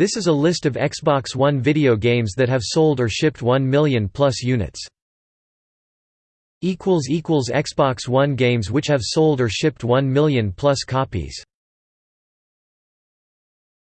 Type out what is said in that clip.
This is a list of Xbox One video games that have sold or shipped 1 million plus units. Xbox One games which have sold or shipped 1 million plus copies